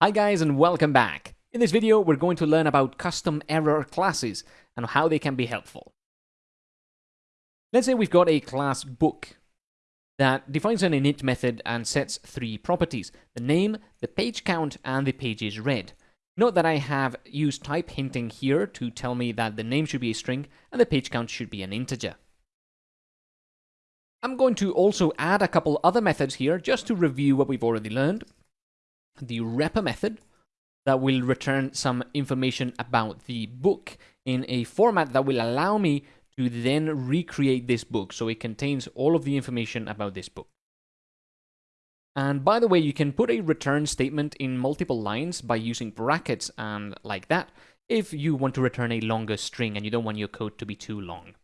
Hi guys and welcome back. In this video we're going to learn about custom error classes and how they can be helpful. Let's say we've got a class book that defines an init method and sets three properties, the name, the page count, and the pages read. Note that I have used type hinting here to tell me that the name should be a string and the page count should be an integer. I'm going to also add a couple other methods here just to review what we've already learned. The repr method that will return some information about the book in a format that will allow me to then recreate this book so it contains all of the information about this book. And by the way, you can put a return statement in multiple lines by using brackets and like that if you want to return a longer string and you don't want your code to be too long.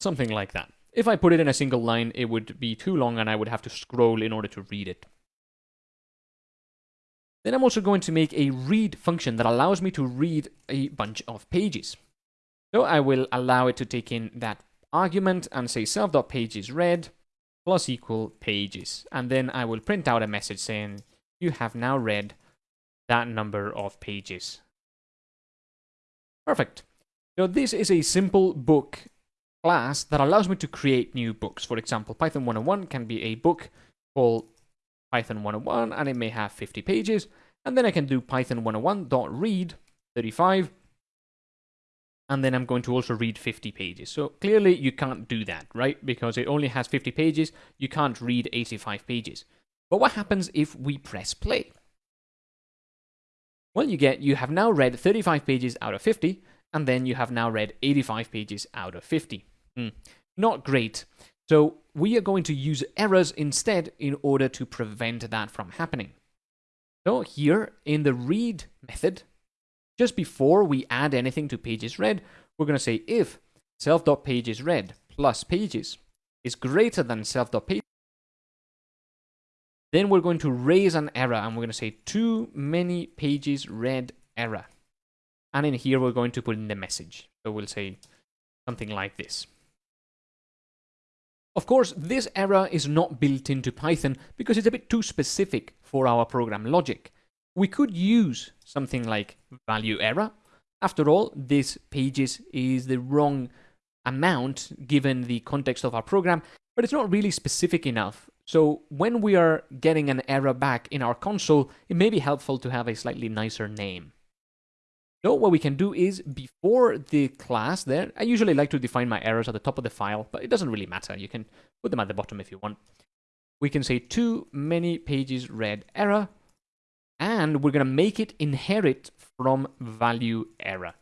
Something like that. If I put it in a single line, it would be too long and I would have to scroll in order to read it. Then I'm also going to make a read function that allows me to read a bunch of pages. So I will allow it to take in that argument and say self.pagesRead plus equal pages. And then I will print out a message saying you have now read that number of pages. Perfect. So this is a simple book class that allows me to create new books. For example, Python 101 can be a book called Python 101 and it may have 50 pages. And then I can do Python 101.read 35 and then I'm going to also read 50 pages. So clearly you can't do that, right? Because it only has 50 pages, you can't read 85 pages. But what happens if we press play? Well, you get you have now read 35 pages out of 50, and then you have now read 85 pages out of 50. Mm, not great. So we are going to use errors instead in order to prevent that from happening. So here in the read method, just before we add anything to pages read, we're going to say if self.pagesRead plus pages is greater than self.pages, then we're going to raise an error and we're going to say too many pages read error. And in here, we're going to put in the message. So we'll say something like this. Of course, this error is not built into Python because it's a bit too specific for our program logic. We could use something like value error. After all, this pages is the wrong amount given the context of our program, but it's not really specific enough. So when we are getting an error back in our console, it may be helpful to have a slightly nicer name. So what we can do is before the class there, I usually like to define my errors at the top of the file, but it doesn't really matter. You can put them at the bottom if you want. We can say too many pages read error, and we're going to make it inherit from value error.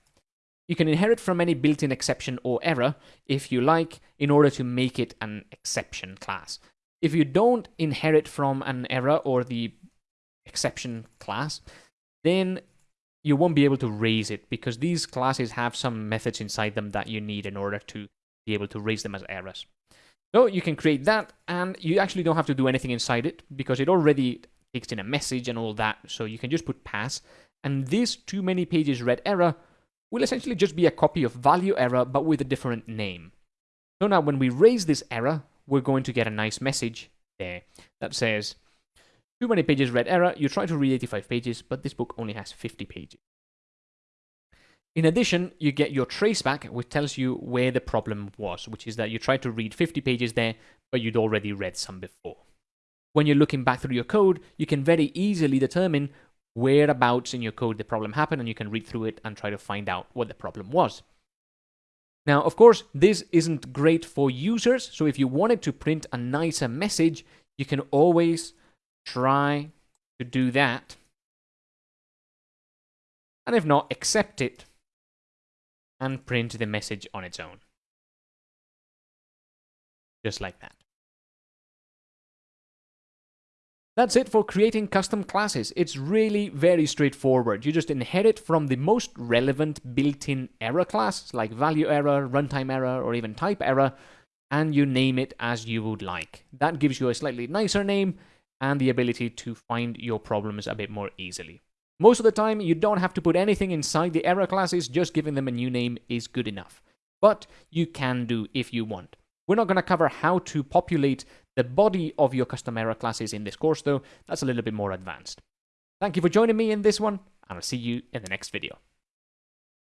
You can inherit from any built-in exception or error if you like in order to make it an exception class. If you don't inherit from an error or the exception class, then you won't be able to raise it because these classes have some methods inside them that you need in order to be able to raise them as errors. So you can create that and you actually don't have to do anything inside it because it already takes in a message and all that. So you can just put pass and this too many pages read error will essentially just be a copy of value error but with a different name. So now when we raise this error, we're going to get a nice message there that says too many pages read error. You try to read 85 pages, but this book only has 50 pages. In addition, you get your traceback, which tells you where the problem was, which is that you tried to read 50 pages there, but you'd already read some before. When you're looking back through your code, you can very easily determine whereabouts in your code the problem happened, and you can read through it and try to find out what the problem was. Now, of course, this isn't great for users, so if you wanted to print a nicer message, you can always try to do that. And if not, accept it and print the message on its own. Just like that. That's it for creating custom classes. It's really very straightforward. You just inherit from the most relevant built-in error class, like value error, runtime error, or even type error, and you name it as you would like. That gives you a slightly nicer name, and the ability to find your problems a bit more easily. Most of the time, you don't have to put anything inside the error classes, just giving them a new name is good enough. But you can do if you want. We're not going to cover how to populate The body of your custom error classes in this course, though, that's a little bit more advanced. Thank you for joining me in this one, and I'll see you in the next video.